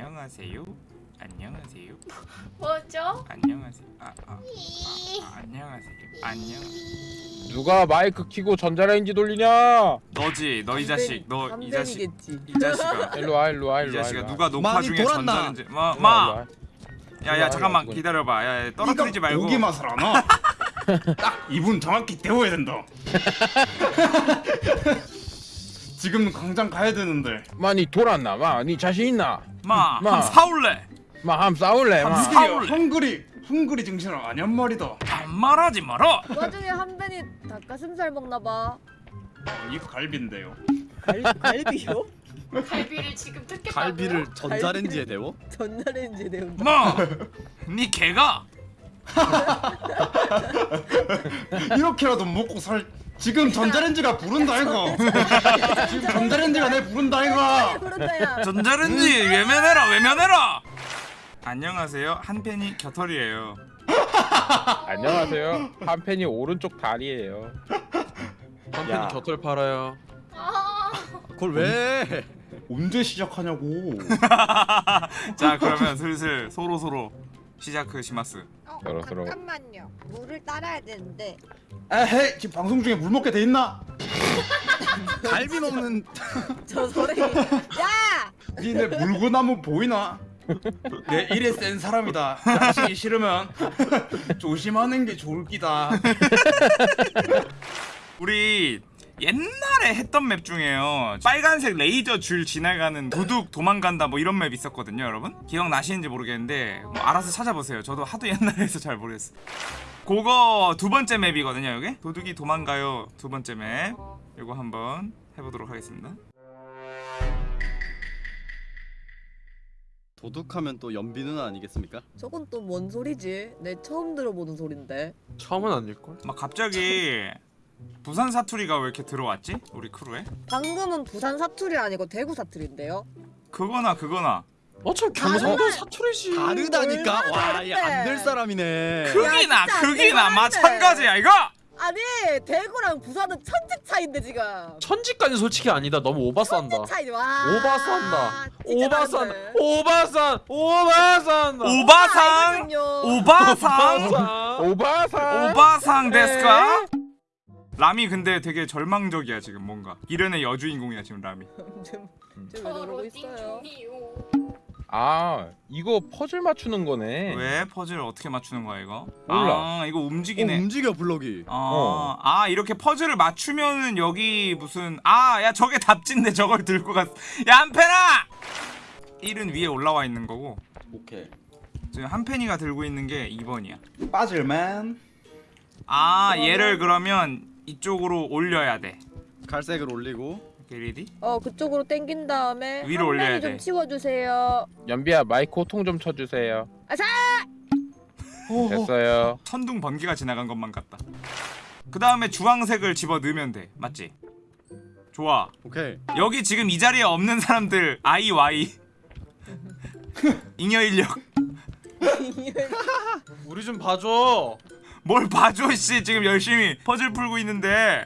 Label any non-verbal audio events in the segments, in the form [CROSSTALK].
안녕하세요. 안녕하세요. 뭐죠? 안녕하세요. 아, 아, 아, 아, 안녕하세요. 안녕. 누가 마이크 키고 전자레인지 돌리냐? 너지, 너 이 자식, 너 이 자식, 이 자식아, [LAUGHS] 일로 와 일로 와이 일로 와. 자식아 일로 와. 누가 녹화 중에 돌았나? 전자레인지, 마, 와, 마, 일로 와. 야, 야, 잠깐만 기다려봐, 야, 야, 떨어뜨리지 말고. 고기 맛을 아나? [LAUGHS] 딱 이분 정확히 데워야 된다. [LAUGHS] 지금 당장 가야 되는데. 마니 돌았나? 마니 자신 있나? 마, 마. 한 사올래. 마 함 싸울래? 마. 함- 헝그리, 사올래. 헝그리, 헝그리 정신을 아냔 말이다. 반말하지 마라. 그 와중에 한벤이 닭가슴살 먹나봐 이 갈비인데요. 갈, 갈비요? 갈비를 지금 뜯겠다고요? 갈비를 전자레인지에 데워? 전자레인지에 데운다 마, 니 개가 [LAUGHS] 이렇게라도 먹고 살. 지금 전자레인지가 부른다 이거. [LAUGHS] 지금 전자레인지가 내 부른다 이거. 야 전자레인지 외면해라, 외면해라. 안녕하세요, 한 팬이 겨털이에요. 안녕하세요. 한 팬이 오른쪽 다리예요. 한 야. 팬이 곁을 팔아요. 아, 그걸 왜? 언제 시작하냐고. [LAUGHS] 자, 그러면 슬슬 서로 서로 시작그 시마스. 어, 서로. 잠깐만요. 물을 따라야 되는데. 에헤이 지금 방송 중에 물 먹게 돼 있나? [LAUGHS] 갈비 먹는 [LAUGHS] 저 소리 야! 니네 물구나무 보이나? 내 일에 센 사람이다. 자식이 싫으면 조심하는 게 좋을 기다. [LAUGHS] 우리 옛날에 했던 map 중에요. 빨간색 레이저 줄 지나가는 도둑 도망간다 뭐 이런 map 있었거든요, 여러분. 기억나시는지 모르겠는데 뭐 알아서 찾아보세요. 저도 하도 옛날에 해서 잘 모르겠어요. 그거 두 번째 맵이거든요, 여기. 도둑이 도망가요. 두 번째 맵. 이거 한번 해보도록 하겠습니다. 도둑하면 또 연비 누나 아니겠습니까? 저건 또 뭔 소리지? 내 처음 들어보는 소린데 처음은 아닐걸? 막 갑자기 부산 사투리가 왜 이렇게 들어왔지? 우리 크루에? 방금은 부산 사투리 아니고 대구 사투리인데요? 그거나 그거나 어차피 경상도 사투리지 다르다니까. 얼마나 와, 다른데? 얘안될 사람이네. 크기나 진짜 크기나. 마찬가지야 이거. 아니 대구랑 부산은 천지 차인데 지금 천지까지 솔직히 아니다 너무 오바싼다 천지 차이 와 오바싼다 오바싼. 오바싼 오바싼다 오바상 아니거든요. 오바상 오바상. 오바상 데스까? 람이 근데 되게 절망적이야 지금 뭔가 이련의 여주인공이야 지금 람이 지금 지금 왜 저러고 있어요? 띵중이요. 아 이거 퍼즐 맞추는 거네. 왜 퍼즐 어떻게 맞추는 거야 이거? 몰라. 아 이거 어, 움직이네 움직여 블럭이. 어. 아 이렇게 퍼즐을 맞추면은 여기 무슨 아 야 저게 답진데 저걸 들고 갔어 야 한펜아 1은 위에 올라와 있는 거고 오케이. 지금 한펜이가 들고 있는 게 2번이야 빠질맨. 아 얘를 그러면 이쪽으로 올려야 돼 갈색을 올리고 오케이 리디? 어 그쪽으로 당긴 다음에 위로 한 올려야 면이 돼. 좀 치워주세요 연비야 마이크 호통 좀 쳐주세요. 아사! 됐어요. 천둥 번개가 지나간 것만 같다 그 다음에 주황색을 집어 넣으면 돼 맞지? 좋아 오케이. 여기 지금 이 자리에 없는 사람들 I, Y [LAUGHS] 잉여 인력 우리 좀 봐줘 뭘 봐줘 씨 지금 열심히 퍼즐 풀고 있는데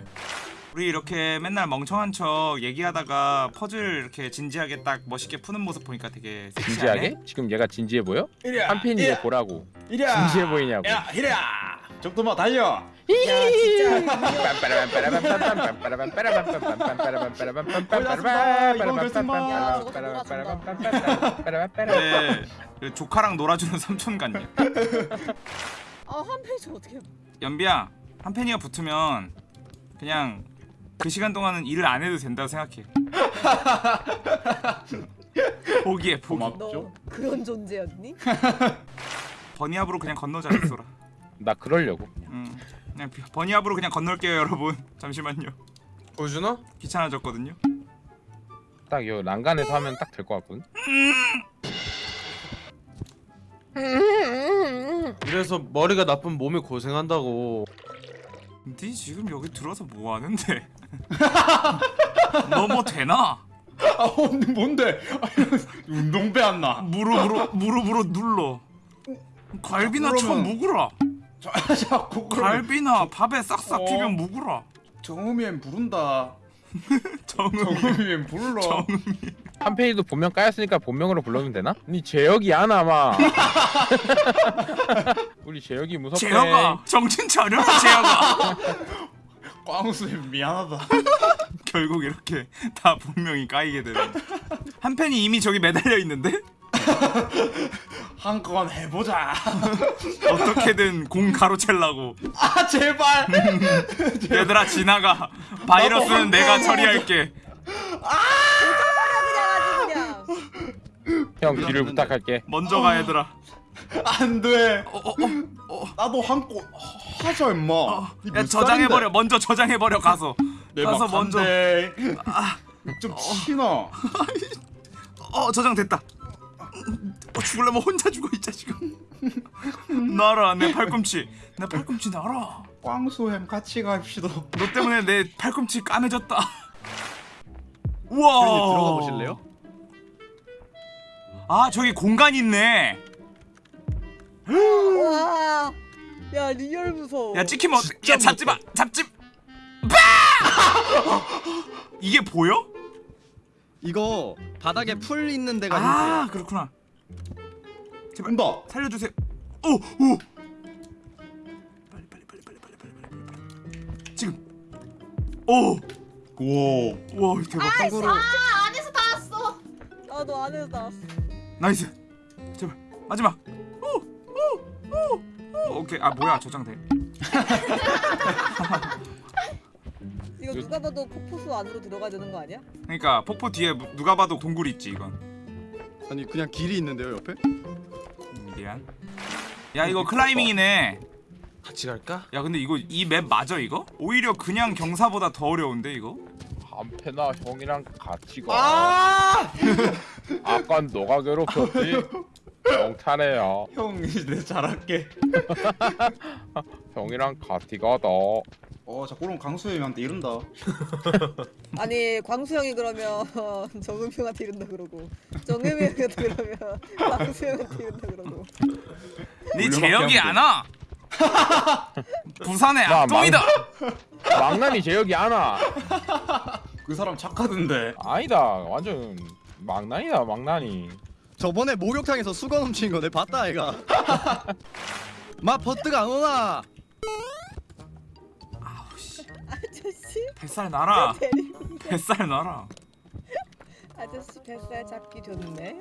우리 이렇게 맨날 멍청한 척 얘기하다가 퍼즐 이렇게 진지하게 딱 멋있게 푸는 모습 보니까 되게 섹시하네 진지하게? 지금 얘가 진지해 보여? 이리야. 한 팬이 이리야. 이거 보라고. 이리야. 진지해 보이냐고. 야, 이리야. 정도만 달려. 야 진짜 네, 그 조카랑 놀아주는 삼촌 같냐 아한 페이지 어떻게 연비야 한 팬이가 붙으면 그냥 그 시간 동안은 일을 안 해도 된다고 생각해 [LAUGHS] 포기해 포기 고맙- 너 없죠? 그런 존재였니? [LAUGHS] 버니압으로 그냥 건너자 엑소라 나 그러려고. 음, 그냥 비- 버니압으로 그냥 건널게요 여러분 [LAUGHS] 잠시만요 보여주나? 귀찮아졌거든요 딱 요 난간에서 하면 딱 될 것 같거든. 이래서 머리가 나쁜 몸이 고생한다고 니 지금 여기 들어서 뭐 하는데 [LAUGHS] 너 뭐 되나? 아, 뭔데? 뭔데? 운동배 안 나. 무릎으로 무릎으로 눌러 갈비나 쳐 그러면- 묵으라 자, 그러면 갈비나 밥에 싹싹 어. 비벼 묵으라 정음이엔 부른다. [LAUGHS] 정음 정음이면 불러. 한 페이지도 본명 까였으니까 본명으로 불러면 되나? 니 재혁이 안 아마. [LAUGHS] 우리 재혁이 무섭대. 재혁아 정신 차려 재혁아 [LAUGHS] 꽝수님 미안하다. 결국 이렇게 다 본명이 까이게 되는 한 팬이 이미 저기 매달려 있는데 [LAUGHS] 한 건 해보자. [LAUGHS] 어떻게든 공 가로채려고 아 제발. [LAUGHS] 얘들아 지나가 바이러스는 내가 처리할게 그냥 아주 그냥. 형 뒤를 부탁할게. 먼저 가 얘들아 안 돼. 어, 어, 어, 나도 한골 하자 임마. 어. 이야몇 저장해버려 먼저 저장해버려 가서 내 가서 막 먼저 한대. 좀 치나. 어 저장됐다 어, 죽을려면 혼자 죽어 이 자식아 놔라 내 팔꿈치 내 팔꿈치 놔라 꽝수햄 같이 갑시다. 너 때문에 내 팔꿈치 까매졌다 우와 형님 들어가 보실래요? 아 저기 공간 있네 와. 야 real 무서워. 야 찍히면 어떡 야 잡지 마 잡지 마 [LAUGHS] 이게 보여? 이거 바닥에 풀 있는 데가 아 힌트야. 그렇구나 온다. 살려주세요. 오 오 빨리 빨리 빨리 빨리 빨리 빨리 빨리 빨리. 지금. 오와. 와. 대박. 참고로. 아 안에서 다 왔어. 나도 안에서 나왔어. nice. 제발. 마지막. 오오 오 오케이. 아 뭐야. 저장돼. [LAUGHS] 이거 누가 봐도 폭포수 안으로 들어가야 되는 거 아니야? 그러니까 폭포 뒤에 무- 누가 봐도 동굴 있지 이건. 아니 그냥 길이 있는데요 옆에? 미안 야 이거 climbing이네 같이 갈까? 야 근데 이거 이 map 맞아 이거? 오히려 그냥 경사보다 더 어려운데 이거? 한패나 형이랑 같이 가. 아! [LAUGHS] 아까 너가 괴롭혔지. 영탄해요. 형 이제 잘할게. [LAUGHS] 형이랑 같이 가다. 어 자꾸로 강수햄한테 이른다. [LAUGHS] 아니 광수 형이 그러면 [LAUGHS] 정음 형한테 이른다 그러고 정음 형한테 그러면 광수 형한테 이른다 그러고. 네 재혁이 안 와? 부산의 나 악동이다 망나니 재혁이 안 와. 그 사람 착하던데. 아니다. 완전 망나니다 망나니. 저번에 목욕탕에서 수건 훔친 거 내 봤다 아이가. [LAUGHS] 마 버트가 안 오나? 뱃살 데리고 뱃살 놔라 아저씨 뱃살 잡기 좋네.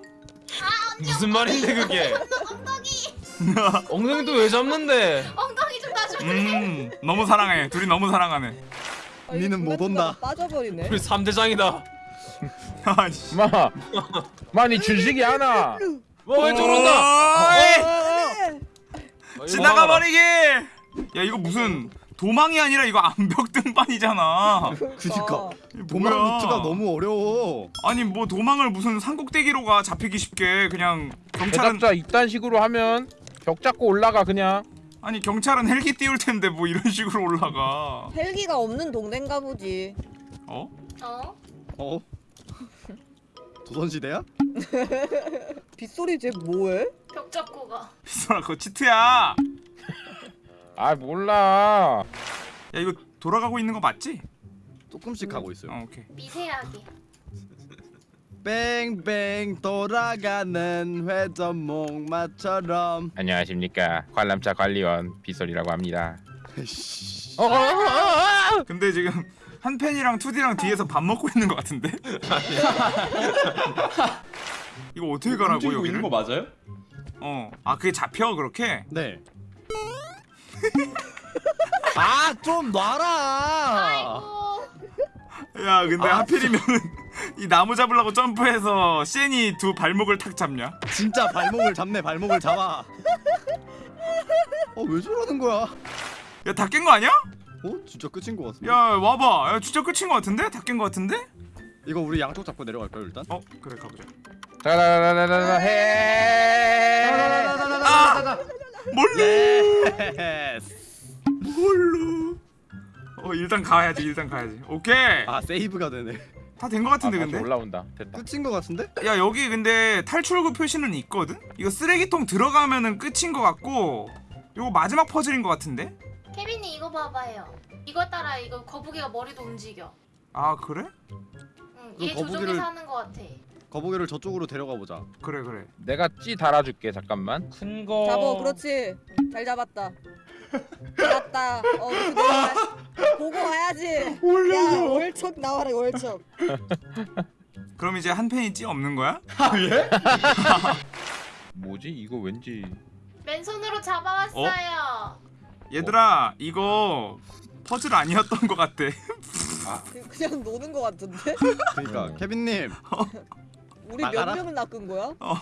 무슨 말인데 그게? 엉덩이 [LAUGHS] 엉덩이도 왜 잡는데? 엉덩이 좀 놔줘. 음 너무 사랑해 둘이 너무 사랑하네 아, 니는 못 중간중간 온다. 빠져버리네. 우리 3대장이다. 아씨 마, 마니 준식이 안 와. 와왜 저런다? 어이! 지나가 버리기 야 이거 무슨 도망이 아니라 이거 암벽 등반이잖아 그니까. 도망. 루트가 너무 어려워. 아니 뭐 도망을 무슨 산꼭대기로 가 잡히기 쉽게 그냥 경찰은 대답자 이딴 식으로 하면 벽 잡고 올라가 그냥. 아니 경찰은 헬기 띄울 텐데 뭐 이런 [LAUGHS] 식으로 올라가 헬기가 없는 동네인가 보지. 어? 어? 어? [LAUGHS] 조선시대야? [LAUGHS] 빗소리 쟤 뭐해? 벽 잡고 가. 비서라 그거 치트야 아 몰라. 야 이거 돌아가고 있는 거 맞지? 조금씩 가고 있어요. 어 오케이 미세하게. 뺑뺑 돌아가는 회전 목마처럼. 안녕하십니까 관람차 관리원 비설이라고 합니다. 씨. 어, 어, 어, 어, 어. 근데 지금 한 팬이랑 투디랑 뒤에서 밥 먹고 있는 것 같은데? [LAUGHS] 이거 어떻게 가라고 움직이고 여기를? 있는 거 맞아요? 어. 아 그게 잡혀 그렇게? 네. 아 좀 놔라. 아이고. 야 근데 아, 하필이면 이 나무 잡으려고 점프해서 쉔이 두 발목을 탁 잡냐? 진짜 발목을 잡네 발목을 잡아. 어왜 저러는 거야? 야 다 깬 거 아니야? 어 진짜 끝인 거 같은데. 야 와봐 야 진짜 끝인 거 같은데? 다 깬 거 같은데? 이거 우리 양쪽 잡고 내려갈까요 일단? 어 그래 가보자 자라라라라라 해. 아! yes. 뭘로? 어 일단 가야지 일단 가야지 오케이 아 save가 되네. 다된거 아, 같은데 다시 근데? 올라온다. 됐다. 끝인 거 같은데? 야 여기 근데 탈출구 표시는 있거든? 이거 쓰레기통 들어가면은 끝인 것 같고 이거 마지막 퍼즐인 것 같은데? 케빈이 이거 봐봐요. 이거 따라 이거 거북이가 머리도 움직여. 아 그래? 응, 그얘 거북이를- 조종에서 하는 거 같아. 거북이를 저쪽으로 데려가 보자. 그래 그래. 내가 찌 달아줄게 잠깐만. 큰 거. 잡어 그렇지. 잘 잡았다. 잡았다. 어 그대로 보고 와야지. 야 월척 나와라 월척. [LAUGHS] 그럼 이제 한 팬이 찌 없는 거야? 아 예? [LAUGHS] 뭐지? 이거 왠지. 맨손으로 잡아왔어요. 얘들아 이거 퍼즐 아니었던 것 같아. 그- 그냥 노는 거 같은데? 그러니까 음. 케빈님 우리 몇 나가라. 명을 낚은 거야? [LAUGHS] 어,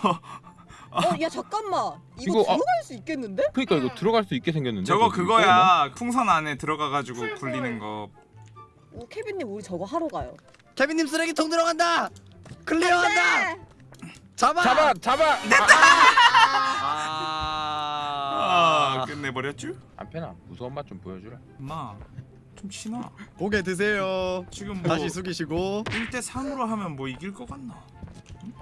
어 야 잠깐만 이거, 이거, 아- 들어갈 수 있겠는데? 그러니까 음. 이거 들어갈 수 있게 생겼는데 저거 그거야 풍선 안에 들어가 가지고 풀풀. 굴리는 거 어, 케빈 님 우리 저거 하러 가요 케빈 님 쓰레기통 들어간다. 클리어한다. 네. 잡아. 잡아 잡아 아 아. 끝내버렸쥬? 안패나 무서운 맛 좀 보여주라 엄마 좀 치나 고개 드세요. 지금 뭐 다시 숙이시고. 1대 3으로 하면 뭐 이길 것 같나?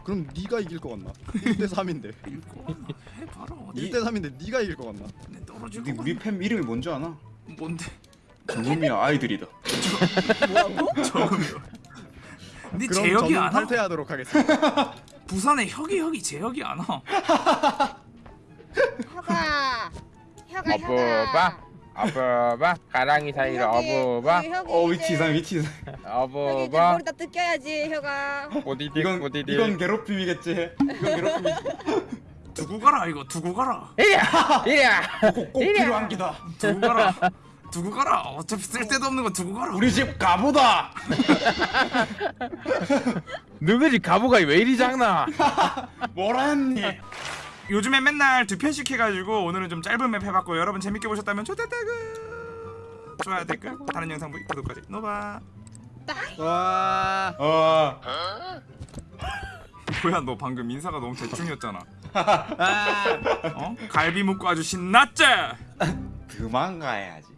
그럼 네가 이길 것 같나? 1대 3인데. 이길 것 같나? 해봐라 어디 1대 3인데 네가 이길 것 같나? 내 떨어질 우리? 팸 이름이 뭔지 아나? 뭔데? 정음이야 아이들이다 뭐라고? 저음이 근데 그럼 제혁이 안 와? 탈퇴하도록 하겠습니다. 부산에 혁이 혁이 제혁이 안 와. 혀가 혀가 어부바 어부바 가랑이 사이로 어부바 어 위치 이상 위치 이상. 어부바 머리 다 뜯겨야지 혀가. 보디딕 이건 보디딕. 이건 괴롭힘이겠지. 이건 괴롭힘이 두고 가라 이거. 두고 가라. 이리야 이리야. 꼭, 꼭 필요한 기다. 두고 가라. 두고 가라. 어차피 쓸데도 없는 거 두고 가라. 우리 집 가보다. [LAUGHS] 너희 가보가 왜 이리 작나? [LAUGHS] 뭐라니 요즘에 맨날 두 편씩 해가지고 오늘은 좀 짧은 map 해봤고 여러분 재밌게 보셨다면 좋댔다그 좋아요 댓글 다른 영상 보기 구독까지 노바 와. 어 [LAUGHS] 뭐야 너 방금 인사가 너무 대충이었잖아 아. [LAUGHS] 어? 갈비 먹고 아주 신났지? 그만 가야지